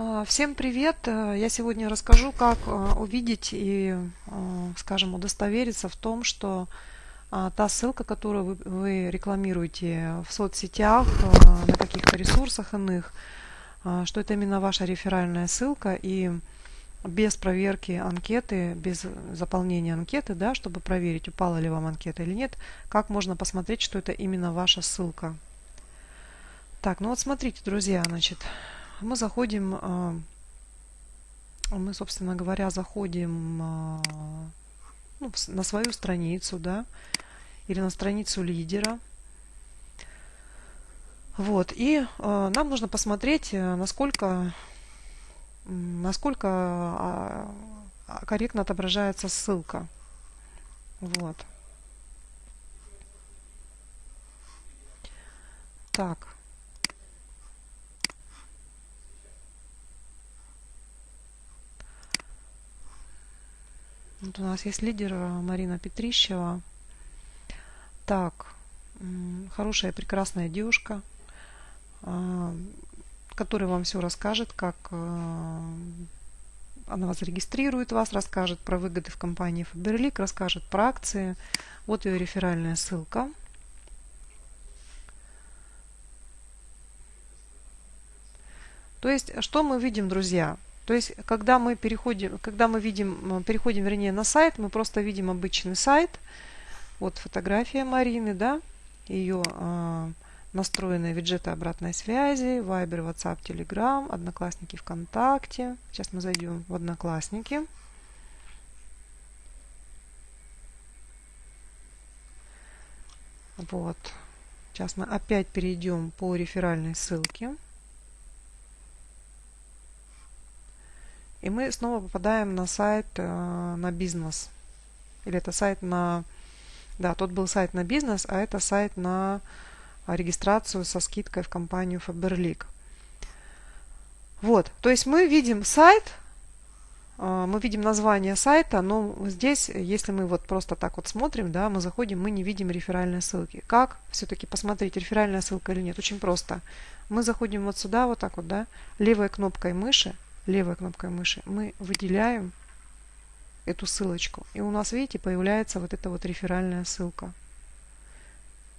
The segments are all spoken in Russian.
А, Всем привет! Э, Я сегодня расскажу, как э, увидеть и, э, скажем, удостовериться в том, что а, та ссылка, которую вы, рекламируете в соцсетях, на каких-то ресурсах иных, что это именно ваша реферальная ссылка и без проверки анкеты, без заполнения анкеты, да, чтобы проверить, упала ли вам анкета или нет, как можно посмотреть, что это именно ваша ссылка. Так, ну вот смотрите, друзья, значит, мы заходим, а, мы, собственно говоря, заходим а, ну, на свою страницу, да, или на страницу лидера. Вот, и э, нам нужно посмотреть, э, насколько, насколько корректно отображается ссылка. Вот. Так. Вот у нас есть лидер Марина Петрищева. Так, хорошая, прекрасная девушка, а, которая вам все расскажет, как а, она вас зарегистрирует, вас расскажет про выгоды в компании Faberlic, расскажет про акции. Вот ее реферальная ссылка. То есть, что мы видим, друзья? То есть, когда мы переходим, когда мы видим, переходим, вернее, на сайт, мы просто видим обычный сайт – вот фотография Марины, да, ее э, настроенные виджеты обратной связи, Viber, WhatsApp, Telegram, Одноклассники, ВКонтакте. Сейчас мы зайдем в Одноклассники. Вот. Сейчас мы опять перейдем по реферальной ссылке. И мы снова попадаем на сайт э, на бизнес. Или это сайт на да, тот был сайт на бизнес, а это сайт на регистрацию со скидкой в компанию Faberlic. Вот, то есть мы видим сайт, а, мы видим название сайта, но здесь, если мы вот просто так вот смотрим, да, мы заходим, мы не видим реферальной ссылки. Как все-таки посмотреть, реферальная ссылка или нет? Очень просто. Мы заходим вот сюда, вот так вот, да, левой кнопкой мыши, левой кнопкой мыши мы выделяем эту ссылочку. И у нас, видите, появляется вот эта вот реферальная ссылка.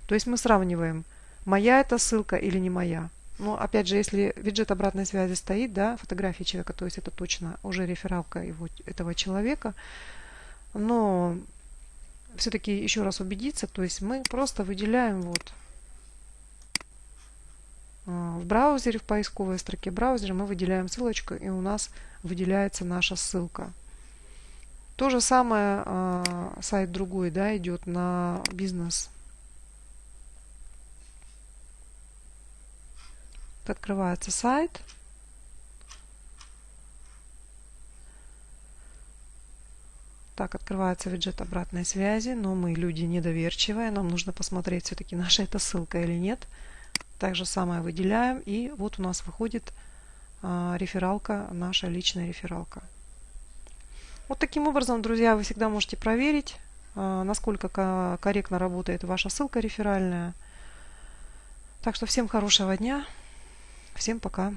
То есть мы сравниваем, моя эта ссылка или не моя. Но опять же, если виджет обратной связи стоит, да, фотография человека, то есть это точно уже рефералка его, этого человека. Но все-таки еще раз убедиться, то есть мы просто выделяем вот в браузере, в поисковой строке браузера мы выделяем ссылочку, и у нас выделяется наша ссылка. То же самое э, сайт другой, да, идет на бизнес. Открывается сайт. Так, открывается виджет обратной связи, но мы люди недоверчивые, нам нужно посмотреть все-таки наша это ссылка или нет. Так же самое выделяем, и вот у нас выходит а, рефералка, наша личная рефералка. Вот таким образом, друзья, вы всегда можете проверить, а, насколько корректно работает ваша ссылка реферальная. Так что всем хорошего дня. Всем пока.